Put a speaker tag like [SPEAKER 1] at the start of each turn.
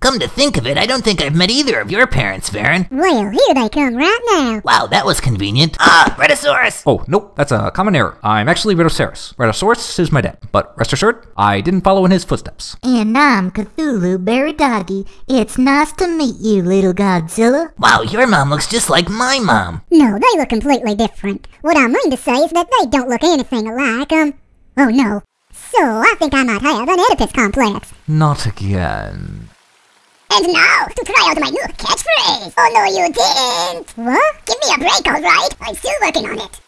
[SPEAKER 1] come to think of it, I don't think I've met either of your parents, Varan.
[SPEAKER 2] Well, here they come right now.
[SPEAKER 1] Wow, that was convenient. Ah, Rhedosaurus!
[SPEAKER 3] Oh, nope, that's a common error. I'm actually Rhedosaurus. Rhedosaurus is my dad, but rest assured, I didn't follow in his footsteps.
[SPEAKER 4] And I'm Cthulhu Baradagi. It's nice to meet you, little Godzilla.
[SPEAKER 1] Wow, your mom looks just like my mom.
[SPEAKER 2] No, they look completely different. What I mean to say is that they don't look anything alike, um... Oh no. So, I think I might have an Oedipus complex.
[SPEAKER 3] Not again.
[SPEAKER 2] And now, to try out my new catchphrase. Oh no, you didn't. What? Give me a break, alright? I'm still working on it.